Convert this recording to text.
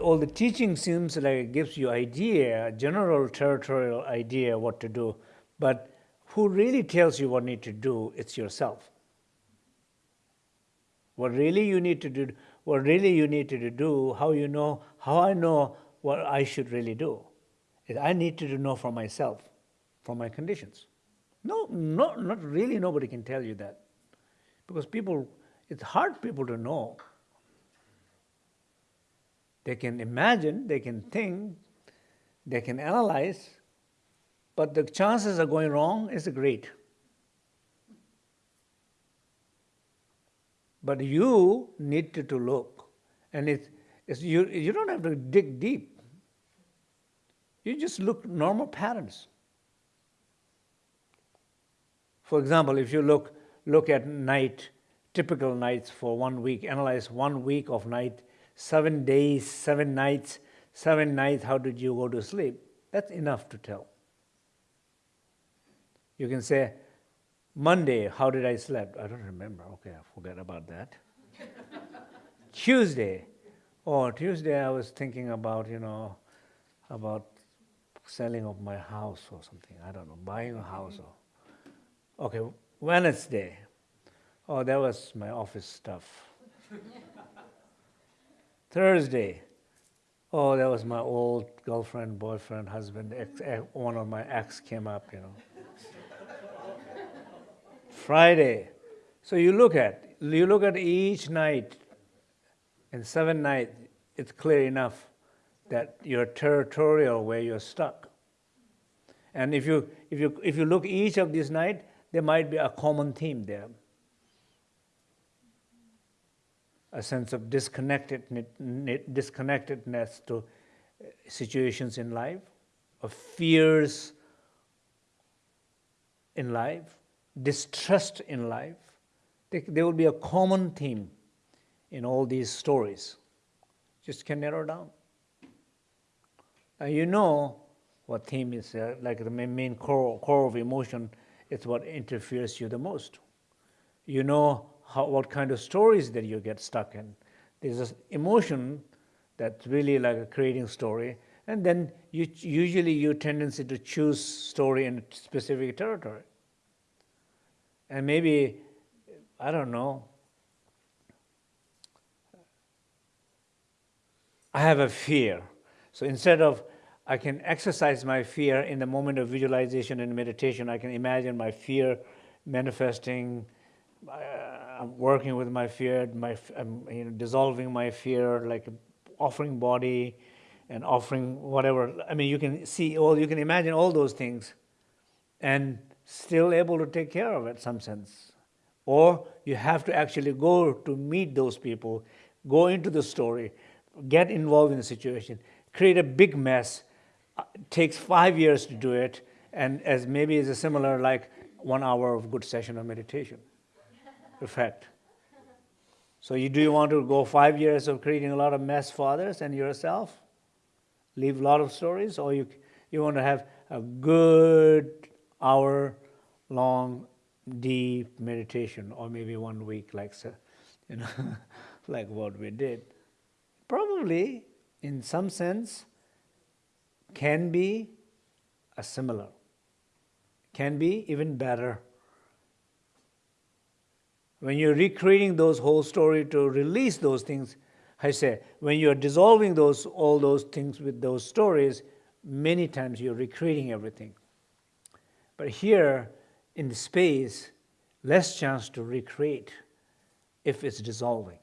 all the teaching seems like it gives you idea, general territorial idea what to do, but who really tells you what need to do, it's yourself. What really you need to do, what really you need to do, how you know, how I know what I should really do. I need to know for myself, for my conditions. No, no, not really nobody can tell you that. Because people, it's hard people to know. They can imagine, they can think, they can analyze, but the chances of going wrong is great. But you need to, to look, and it's, it's, you, you don't have to dig deep. You just look normal patterns. For example, if you look, look at night, typical nights for one week, analyze one week of night, seven days, seven nights, seven nights, how did you go to sleep? That's enough to tell. You can say, Monday, how did I sleep? I don't remember. Okay, I forget about that. Tuesday, oh, Tuesday I was thinking about, you know, about selling of my house or something. I don't know, buying a house or. Okay, Wednesday, oh, that was my office stuff. Thursday, oh, that was my old girlfriend, boyfriend, husband, ex, eh, one of my ex came up, you know. Friday. So you look at, you look at each night, and seven nights, it's clear enough that you're territorial where you're stuck. And if you, if you, if you look each of these nights, there might be a common theme there. A sense of disconnectedness, to situations in life, of fears in life, distrust in life, there will be a common theme in all these stories. Just can narrow down. And you know what theme is, uh, like the main core, core of emotion, it's what interferes you the most. You know how, what kind of stories that you get stuck in. There's this emotion that's really like a creating story, and then you, usually your tendency to choose story in a specific territory. And maybe, I don't know, I have a fear. So instead of, I can exercise my fear in the moment of visualization and meditation, I can imagine my fear manifesting, uh, I'm working with my fear, my, I'm you know, dissolving my fear, like offering body and offering whatever. I mean, you can see all, you can imagine all those things. And still able to take care of it some sense. Or you have to actually go to meet those people, go into the story, get involved in the situation, create a big mess. It uh, takes five years to do it, and as maybe is a similar like one hour of good session of meditation effect. So you do you want to go five years of creating a lot of mess for others and yourself? Leave a lot of stories, or you you want to have a good hour long deep meditation or maybe one week like you know like what we did probably in some sense can be a similar can be even better when you're recreating those whole story to release those things i say when you're dissolving those all those things with those stories many times you're recreating everything but here in the space, less chance to recreate if it's dissolving.